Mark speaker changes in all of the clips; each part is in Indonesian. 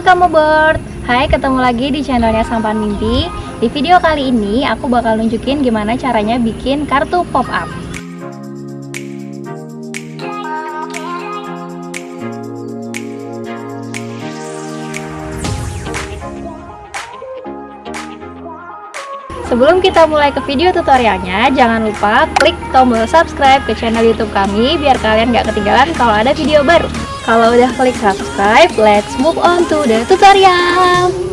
Speaker 1: Halo kamu bird Hai ketemu lagi di channelnya Sampan Mimpi. Di video kali ini aku bakal nunjukin gimana caranya bikin kartu pop up Sebelum kita mulai ke video tutorialnya, jangan lupa klik tombol subscribe ke channel YouTube kami biar kalian gak ketinggalan kalau ada video baru. Kalau udah klik subscribe, let's move on to the tutorial.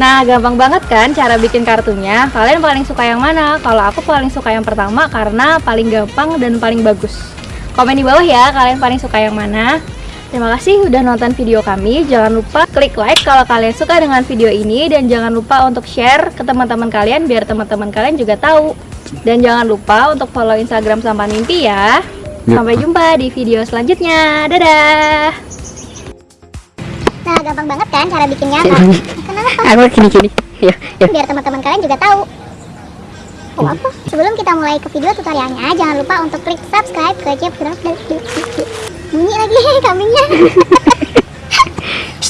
Speaker 1: Nah, gampang banget kan cara bikin kartunya? Kalian paling suka yang mana? Kalau aku paling suka yang pertama karena paling gampang dan paling bagus. Komen di bawah ya, kalian paling suka yang mana? Terima kasih udah nonton video kami. Jangan lupa klik like kalau kalian suka dengan video ini dan jangan lupa untuk share ke teman-teman kalian biar teman-teman kalian juga tahu. Dan jangan lupa untuk follow Instagram Sampan Mimpi ya.
Speaker 2: Ya.
Speaker 1: Sampai jumpa di video selanjutnya. Dadah.
Speaker 3: Nah, gampang banget kan cara bikinnya?
Speaker 2: Kayak
Speaker 3: Nah,
Speaker 2: gini.
Speaker 3: kenapa?
Speaker 2: Aku gini gini. Ya, ya.
Speaker 3: Biar teman-teman kalian juga tahu. Oh, apa? Sebelum kita mulai ke video tutorialnya, jangan lupa untuk klik subscribe ke Jeff Bunyi lagi kambingnya.